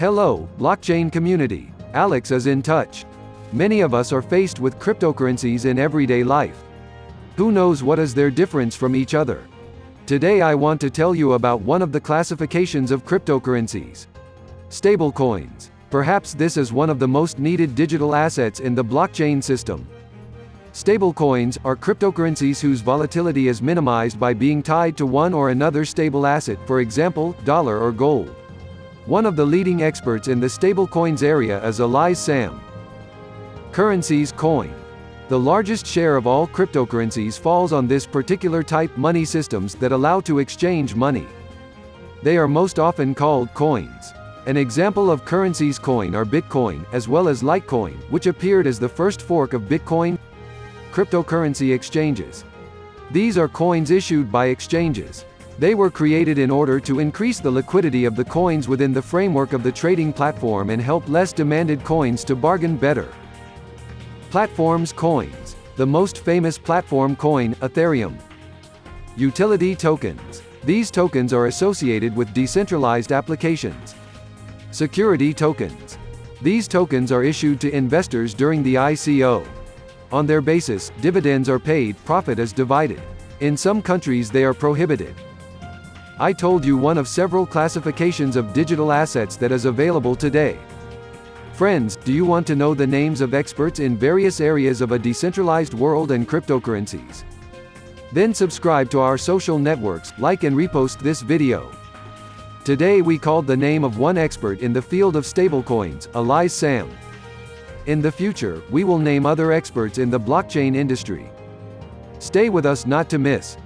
Hello, blockchain community. Alex is in touch. Many of us are faced with cryptocurrencies in everyday life. Who knows what is their difference from each other? Today I want to tell you about one of the classifications of cryptocurrencies. Stablecoins. Perhaps this is one of the most needed digital assets in the blockchain system. Stablecoins are cryptocurrencies whose volatility is minimized by being tied to one or another stable asset, for example, dollar or gold. One of the leading experts in the stablecoins area is Elias Sam. Currencies coin. The largest share of all cryptocurrencies falls on this particular type money systems that allow to exchange money. They are most often called coins. An example of currencies coin are Bitcoin, as well as Litecoin, which appeared as the first fork of Bitcoin cryptocurrency exchanges. These are coins issued by exchanges. They were created in order to increase the liquidity of the coins within the framework of the trading platform and help less demanded coins to bargain better. Platforms coins. The most famous platform coin, Ethereum. Utility tokens. These tokens are associated with decentralized applications. Security tokens. These tokens are issued to investors during the ICO. On their basis, dividends are paid, profit is divided. In some countries they are prohibited. I told you one of several classifications of digital assets that is available today. Friends, do you want to know the names of experts in various areas of a decentralized world and cryptocurrencies? Then subscribe to our social networks, like and repost this video. Today we called the name of one expert in the field of stablecoins, Elias Sam. In the future, we will name other experts in the blockchain industry. Stay with us not to miss.